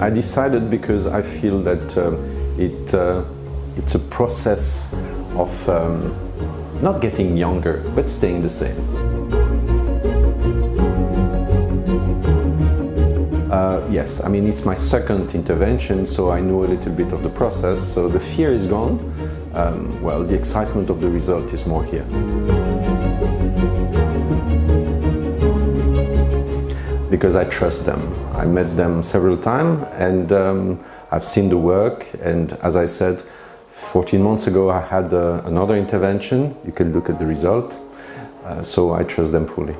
I decided because I feel that um, it, uh, it's a process of um, not getting younger, but staying the same. Uh, yes, I mean, it's my second intervention, so I know a little bit of the process. So the fear is gone. Um, well, the excitement of the result is more here. Because I trust them. I met them several times and um, I've seen the work and as I said, 14 months ago I had uh, another intervention. You can look at the result. Uh, so I trust them fully.